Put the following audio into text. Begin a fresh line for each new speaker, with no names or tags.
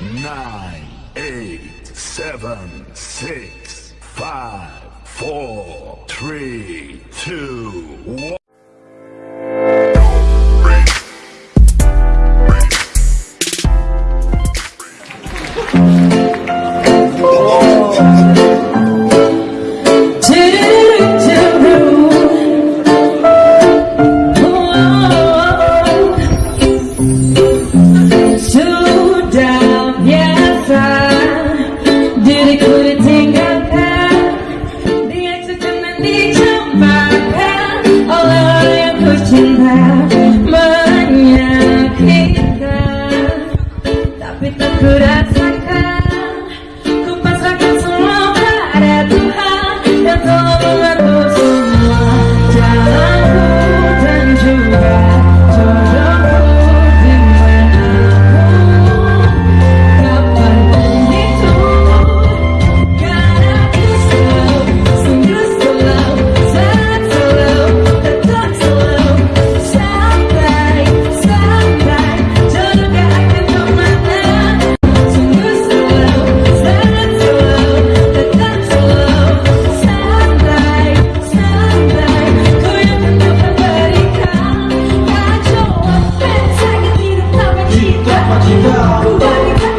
nine, eight, seven, six, five, four, three, two, one.
need to my all I am pushing back. you go.